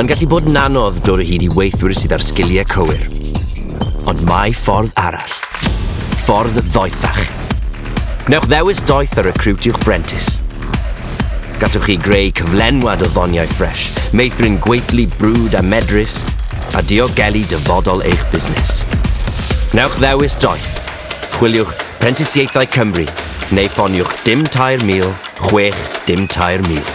Mae'n gallu bod yn anodd dod o hyd i weithwyr sydd ar sgiliau cywir. Ond mae ffordd arall. Ffordd ddoethach. Newch ddewis doeth ar recrwtiwch Brentis. Gatwch chi greu cyflenwad o ddoniau ffres, meithrin gweithlu brwd a medrus, a diogelu dyfodol eich busnes. Newch ddewis doeth. Chwiliwch Prentisiaethau Cymru neu ffoniwch dim tair mil, chwech dim tair mil.